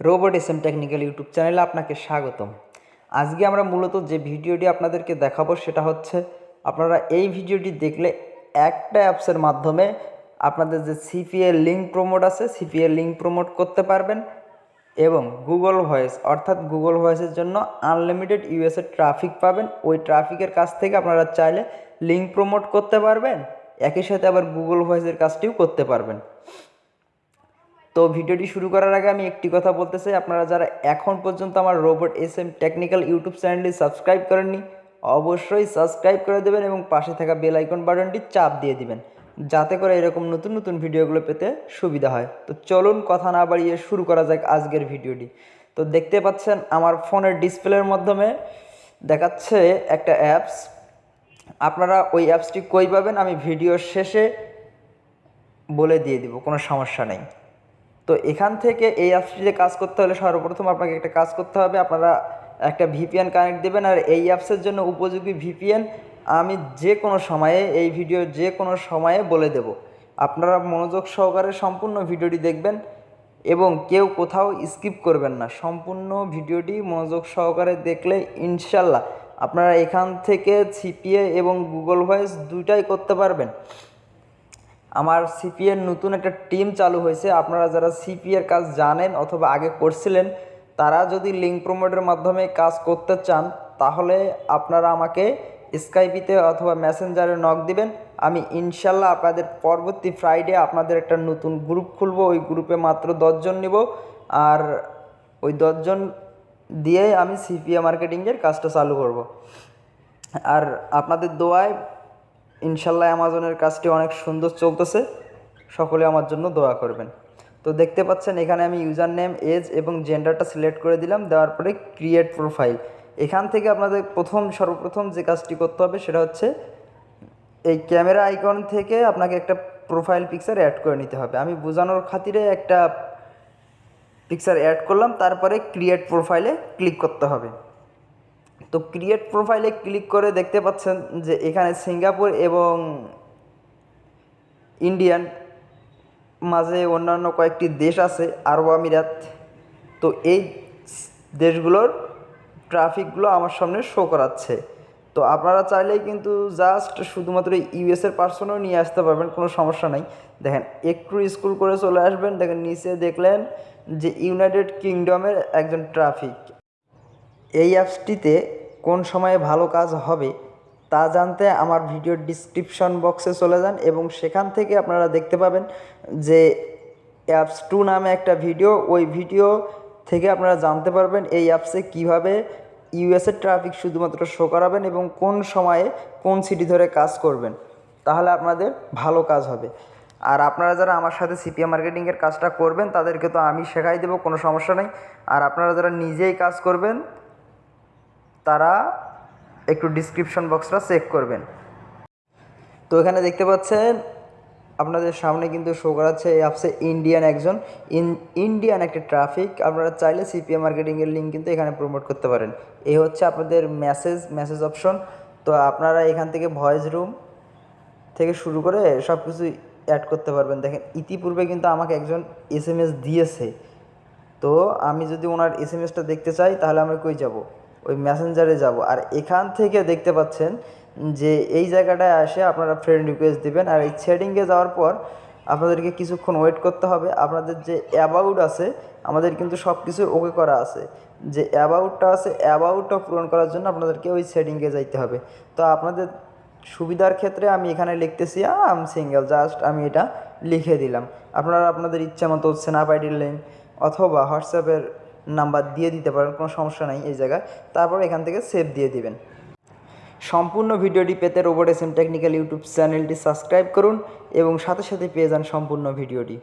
Robot M technical YouTube চ্যানেলে আপনাকে স্বাগতম। আজকে আমরা মূলত যে ভিডিওটি আপনাদেরকে দেখাবো সেটা হচ্ছে, আপনারা এই ভিডিওটি দেখলে একটা অ্যাপসের মাধ্যমে আপনাদের যে সিপিএ লিঙ্ক প্রমোট আছে, সিপিএ লিঙ্ক প্রমোট করতে পারবেন এবং গুগল ভয়েস, অর্থাৎ গুগল ভয়েসের জন্য আনলিমিটেড ইউএসএ ট্রাফিক পাবেন। ওই ট্রাফিকের কাছ থেকে আপনারা চাইলে লিঙ্ক প্রমোট করতে পারবেন, একই সাথে আবার গুগল ভয়েসের কাজটিও করতে পারবেন। তো ভিডিওটি শুরু করার আগে আমি একটি কথা বলতে চাই। আপনারা যারা এখন পর্যন্ত আমার robot S M technical YouTube চ্যানেলটি সাবস্ক্রাইব করেননি, অবশ্যই সাবস্ক্রাইব করে দেবেন এবং পাশে থাকা বেল আইকন বাটনটি চাপ দিয়ে দিবেন, যাতে করে এরকম নতুন নতুন ভিডিওগুলো পেতে সুবিধা হয়। তো চলুন কথা না বাড়িয়ে শুরু করা যাক আজকের ভিডিওটি। তো দেখতে পাচ্ছেন আমার ফোনের ডিসপ্লের মাধ্যমে দেখাচ্ছে একটা অ্যাপস। আপনারা ওই অ্যাপসটি কই পাবেন আমি ভিডিওর শেষে বলে দিয়ে দিব, কোনো সমস্যা নেই। তো এখান থেকে এই অ্যাপসটিতে কাজ করতে হলে সর্বপ্রথম আপনাকে একটা কাজ করতে হবে। আপনারা একটা ভিপিএন কানেক্ট দেবেন আর এই অ্যাপসের জন্য উপযোগী ভিপিএন আমি যে কোনো সময়ে, এই ভিডিও যে কোনো সময়ে বলে দেব। আপনারা মনোযোগ সহকারে সম্পূর্ণ ভিডিওটি দেখবেন এবং কেউ কোথাও স্কিপ করবেন না। সম্পূর্ণ ভিডিওটি মনোযোগ সহকারে দেখলে ইনশাল্লাহ আপনারা এখান থেকে সিপিএ এবং গুগল ভয়েস দুইটাই করতে পারবেন। আমার সিপিএর নতুন একটা টিম চালু হয়েছে। আপনারা যারা সিপিএর কাজ জানেন অথবা আগে করছিলেন, তারা যদি লিঙ্ক প্রমোটের মাধ্যমে কাজ করতে চান, তাহলে আপনারা আমাকে স্কাইপিতে অথবা মেসেঞ্জারে নক দিবেন। আমি ইনশাল্লাহ আপনাদের পরবর্তী ফ্রাইডে আপনাদের একটা নতুন গ্রুপ খুলব। ওই গ্রুপে মাত্র দশজন নিব। আর ওই দশজন দিয়ে আমি সিপিএ মার্কেটিংয়ের কাজটা চালু করব। আর আপনাদের দোয়ায় ইনশাল্লাহ অ্যামাজনের কাজটি অনেক সুন্দর চলতেছে। সকলে আমার জন্য দোয়া করবেন। তো দেখতে পাচ্ছেন, এখানে আমি ইউজার নেম এজ এবং জেন্ডারটা সিলেক্ট করে দিলাম। দেওয়ার পরে ক্রিয়েট প্রোফাইল। এখান থেকে আপনাদের প্রথম, সর্বপ্রথম যে কাজটি করতে হবে সেটা হচ্ছে এই ক্যামেরা আইকন থেকে আপনাকে একটা প্রোফাইল পিকচার অ্যাড করে নিতে হবে। আমি বোঝানোর খাতিরে একটা পিকচার অ্যাড করলাম। তারপরে ক্রিয়েট প্রোফাইলে ক্লিক করতে হবে। তো ক্রিয়েট প্রোফাইলে ক্লিক করে দেখতে পাচ্ছেন যে এখানে সিঙ্গাপুর এবং ইন্ডিয়ান মাঝে অন্যান্য কয়েকটি দেশ আছে, আরব আমিরাত। তো এই দেশগুলোর ট্রাফিকগুলো আমার সামনে শো করাচ্ছে। তো আপনারা চাইলেই কিন্তু জাস্ট শুধুমাত্র ইউএসের পার্সনও নিয়ে আসতে পারবেন, কোনো সমস্যা নাই। দেখেন, একটু স্কুল করে চলে আসবেন, দেখেন নিচে দেখলেন যে ইউনাইটেড কিংডমের একজন ট্রাফিক এই অ্যাপসটিতে কোন সময়ে ভালো কাজ হবে তা জানতে আমার ভিডিওর ডিসক্রিপশন বক্সে চলে যান এবং সেখান থেকে আপনারা দেখতে পাবেন যে অ্যাপস টু নামে একটা ভিডিও ওই ভিডিও থেকে আপনারা জানতে পারবেন এই অ্যাপসে কীভাবে ইউএসের ট্রাফিক শুধুমাত্র শো করাবেন এবং কোন সময়ে কোন সিটি ধরে কাজ করবেন। তাহলে আপনাদের ভালো কাজ হবে। আর আপনারা যারা আমার সাথে সিপিএম মার্কেটিংয়ের কাজটা করবেন, তাদেরকে তো আমি শেখাই দেবো, কোনো সমস্যা নেই। আর আপনারা যারা নিজেই কাজ করবেন তারা একটু ডিসক্রিপশন বক্সটা চেক করবেন। তো এখানে দেখতে পাচ্ছেন, আপনাদের সামনে কিন্তু শো করাচ্ছে এই অ্যাপসে ইন্ডিয়ান একজন। ইন ইন্ডিয়ান একটা ট্রাফিক আপনারা চাইলে সিপিএম মার্কেটিংয়ের লিঙ্ক কিন্তু এখানে প্রমোট করতে পারেন। এই হচ্ছে আপনাদের মেসেজ মেসেজ অপশন তো আপনারা এখান থেকে ভয়েস রুম থেকে শুরু করে সব কিছু অ্যাড করতে পারবেন। দেখেন, ইতিপূর্বে কিন্তু আমাকে একজন এস দিয়েছে। তো আমি যদি ওনার এস দেখতে চাই, তাহলে আমি কই যাব? ওই মেসেঞ্জারে যাব। আর এখান থেকে দেখতে পাচ্ছেন যে এই জায়গাটায় আসে আপনারা ফ্রেন্ড রিকোয়েস্ট দেবেন। আর এই সেটিংয়ে যাওয়ার পর আপনাদেরকে কিছুক্ষণ ওয়েট করতে হবে। আপনাদের যে অ্যাবাউট আছে, আমাদের কিন্তু সব কিছু ওকে করা আছে। যে অ্যাবাউটটা আছে অ্যাবাউটটা পূরণ করার জন্য আপনাদেরকে ওই সেটিংয়ে যাইতে হবে। তো আপনাদের সুবিধার ক্ষেত্রে আমি এখানে লিখতেছি আম সিঙ্গেল জাস্ট আমি এটা লিখে দিলাম। আপনারা আপনাদের ইচ্ছা মতো স্ন্যাপ আইডির লিঙ্ক অথবা হোয়াটসঅ্যাপের নাম্বার দিয়ে দিতে পারেন, কোনো সমস্যা নাই এই জায়গায়। তারপর এখান থেকে সেভ দিয়ে দিবেন। সম্পূর্ণ ভিডিওটি পেতে robot S M technical YouTube চ্যানেলটি সাবস্ক্রাইব করুন এবং সাথে সাথে পেয়ে যান সম্পূর্ণ ভিডিওটি।